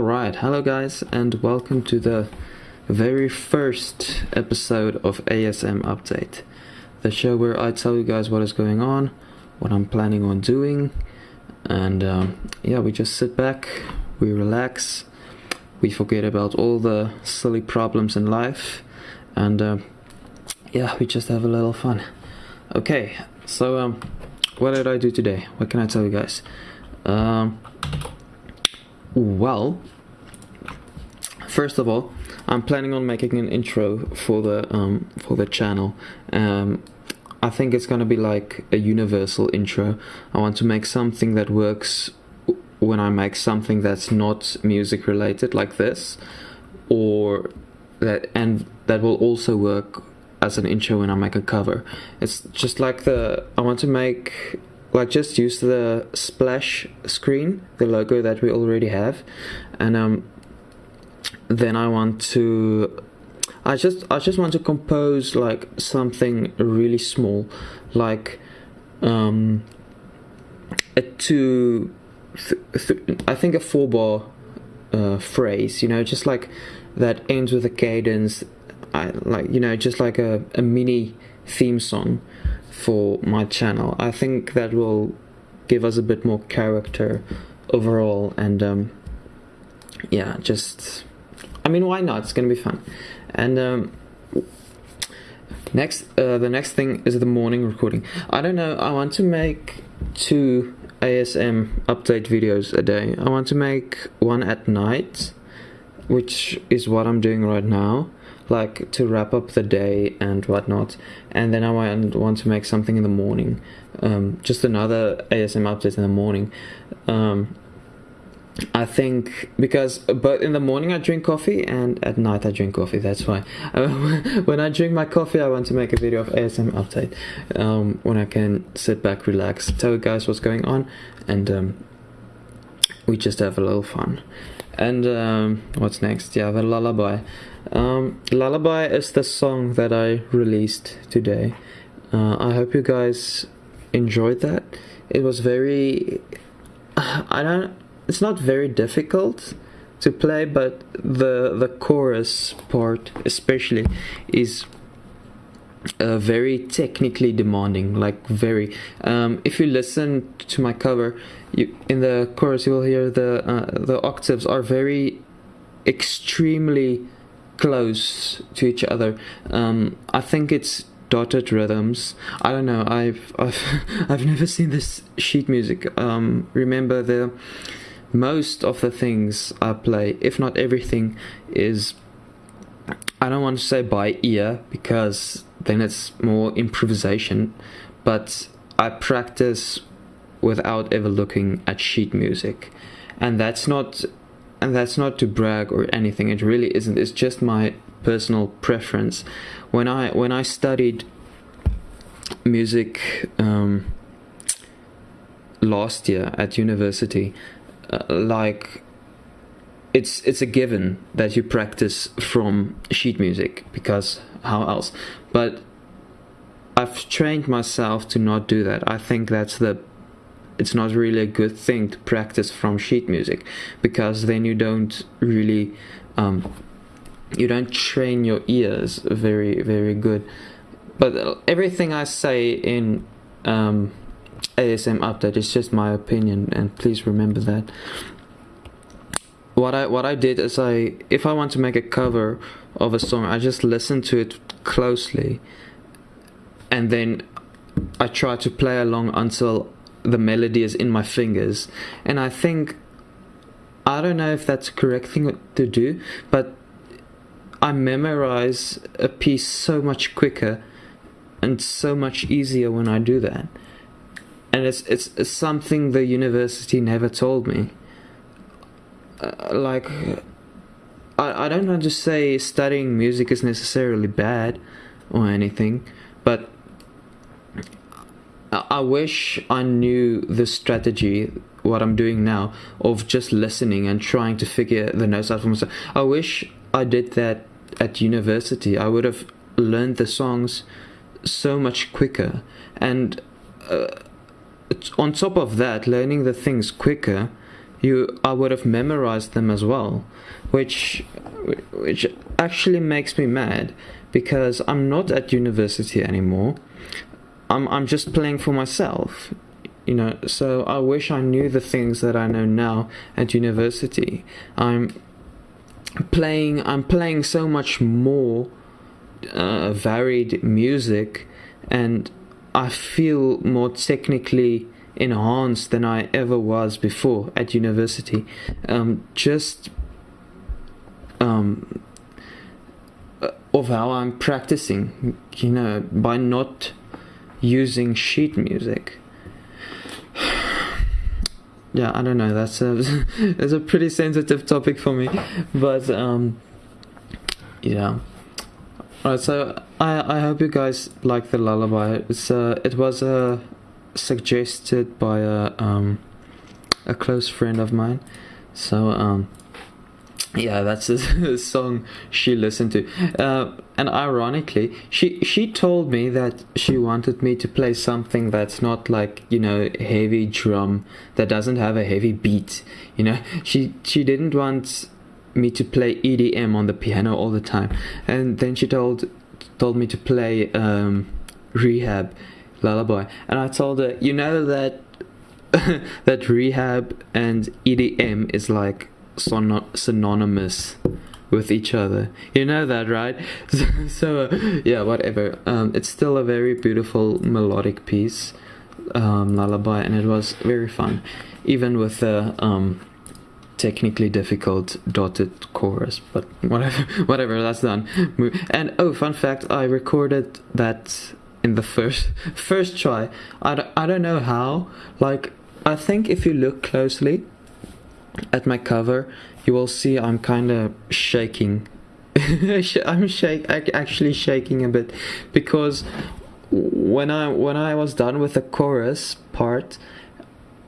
Alright, hello guys, and welcome to the very first episode of ASM Update, the show where I tell you guys what is going on, what I'm planning on doing, and um, yeah, we just sit back, we relax, we forget about all the silly problems in life, and uh, yeah, we just have a little fun. Okay, so um, what did I do today? What can I tell you guys? Um, well, first of all, I'm planning on making an intro for the um, for the channel. Um, I think it's gonna be like a universal intro. I want to make something that works when I make something that's not music related, like this, or that and that will also work as an intro when I make a cover. It's just like the I want to make like just use the splash screen, the logo that we already have, and um, then I want to. I just I just want to compose like something really small, like um, a two, th- th- I think a four bar uh, phrase, you know, just like that ends with a cadence, I like you know just like a, a mini theme song for my channel. I think that will give us a bit more character overall and um, yeah, just I mean why not? It's gonna be fun. And um, next, uh, the next thing is the morning recording. I don't know. I want to make two ASM update videos a day. I want to make one at night, which is what I'm doing right now like to wrap up the day and whatnot. And then I want, want to make something in the morning, um, just another ASM update in the morning. Um, I think because but in the morning I drink coffee and at night I drink coffee. That's why when I drink my coffee, I want to make a video of ASM update um, when I can sit back, relax, tell you guys what's going on, and um, we just have a little fun. And um, what's next? Yeah, the lullaby. Um, lullaby is the song that I released today. Uh, I hope you guys enjoyed that. It was very. I don't. It's not very difficult to play, but the the chorus part especially is uh, very technically demanding like very um, if you listen to my cover you in the chorus you will hear the uh, the octaves are very extremely close to each other. Um, i think it's dotted rhythms. I don't know. I've i've, I've never seen this sheet music. Um, remember the most of the things i play if not everything is I don't want to say by ear because then it's more improvisation, but I practice without ever looking at sheet music. And that's not and that's not to brag or anything. It really isn't. It's just my personal preference. When I when I studied music um, last year at university, uh, like it's it's a given that you practice from sheet music because how else. But i've trained myself to not do that. I think that's the it's not really a good thing to practice from sheet music because then you don't really um, you don't train your ears very very good. But everything i say in um, asm update is just my opinion and please remember that. What I what I did is I if I want to make a cover of a song, I just listen to it closely, and then I try to play along until the melody is in my fingers. And I think I don't know if that's a correct thing to do, but I memorize a piece so much quicker and so much easier when I do that. And it's it's, it's something the university never told me uh, like I, I don't want to say studying music is necessarily bad or anything, but I, wish I knew the strategy what I'm doing now of just listening and trying to figure the notes out for myself. I wish I did that at university. I would have learned the songs so much quicker. And uh, on top of that, learning the things quicker you I would have memorized them as well, which which actually makes me mad because I'm not at university anymore. I'm I'm just playing for myself. You know, so I wish I knew the things that I know now at university. I'm playing I'm playing so much more uh, varied music and I feel more technically enhanced than I ever was before at university. Um, just um, uh, of how I'm practicing, you know, by not using sheet music. yeah, I don't know. That's a that's a pretty sensitive topic for me, but um, yeah. Alright, so I I hope you guys like the lullaby. It's uh, it was uh, suggested by a um a close friend of mine. So um yeah, that's a, song she listened to. Uh, and ironically, she she told me that she wanted me to play something that's not like you know heavy drum that doesn't have a heavy beat. You know, she she didn't want me to play EDM on the piano all the time. And then she told told me to play um, R3HAB Lullaby, and I told her, you know that that R3HAB and EDM is like synonymous with each other. You know that, right? so, uh, yeah, whatever. Um, it's still a very beautiful melodic piece, um, lullaby, and it was very fun, even with the um, technically difficult dotted chorus. But whatever, whatever. That's done. And oh, fun fact: I recorded that in the first first try. I don't, I don't know how. Like, I think if you look closely at my cover, you will see I'm kind of shaking. I'm shake actually shaking a bit because when I when I was done with the chorus part,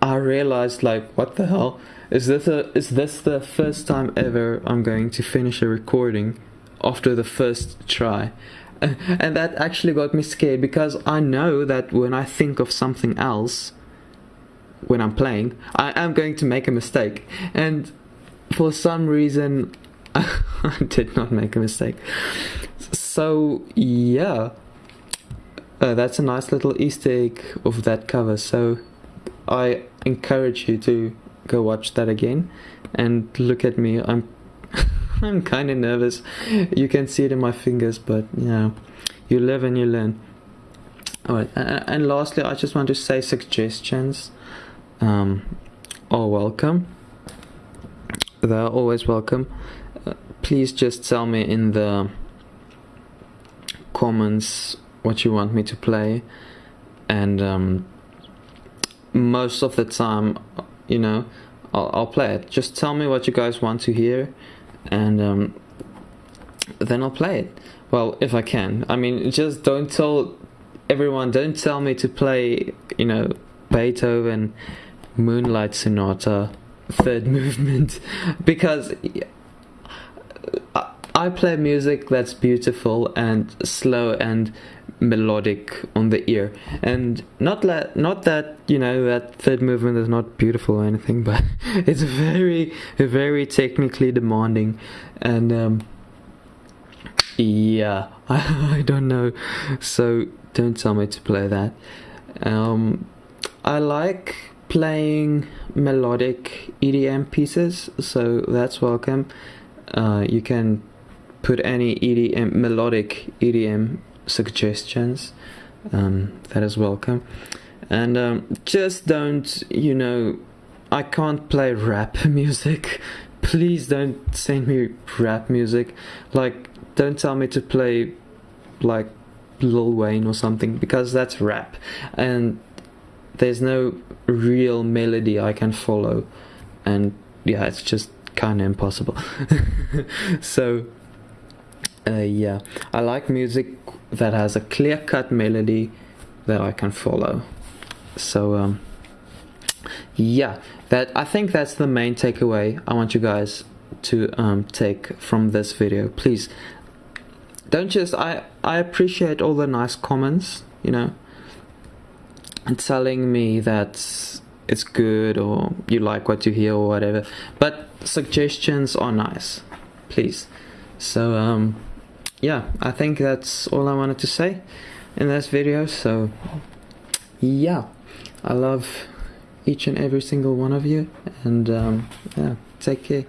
I realized like what the hell is this a is this the first time ever I'm going to finish a recording after the first try? And that actually got me scared because I know that when I think of something else, when I'm playing, I am going to make a mistake. And for some reason, I did not make a mistake. So, yeah. Uh, that's a nice little Easter egg of that cover. So, I encourage you to go watch that again and look at me. I'm I'm kind of nervous. You can see it in my fingers, but yeah, you live and you learn. Alright, and lastly, I just want to say suggestions um, are welcome. They're always welcome. Uh, please just tell me in the comments what you want me to play, and um, most of the time, you know, I'll, I'll play it. Just tell me what you guys want to hear, and um, then I'll play it. Well, if I can. I mean, just don't tell everyone. Don't tell me to play, you know, Beethoven, Moonlight Sonata, Third Movement, because I play music that's beautiful and slow and melodic on the ear. And not that not that you know that third movement is not beautiful or anything but it's very very technically demanding. And um, yeah I, I don't know. So don't tell me to play that. Um, I like playing melodic EDM pieces so that's welcome. Uh, you can put any EDM melodic EDM suggestions um, that is welcome. And um, just don't you know I can't play rap music. Please don't send me rap music. Like don't tell me to play like Lil Wayne or something because that's rap. And there's no real melody I can follow. And yeah it's just kind of impossible. So uh, yeah. I like music that has a clear-cut melody that I can follow. So um, yeah, that I think that's the main takeaway I want you guys to um, take from this video. Please don't just I I appreciate all the nice comments, you know, and telling me that it's good or you like what you hear or whatever. But suggestions are nice, please. So um, yeah, I think that's all I wanted to say in this video. So yeah, I love each and every single one of you, and um, yeah, take care.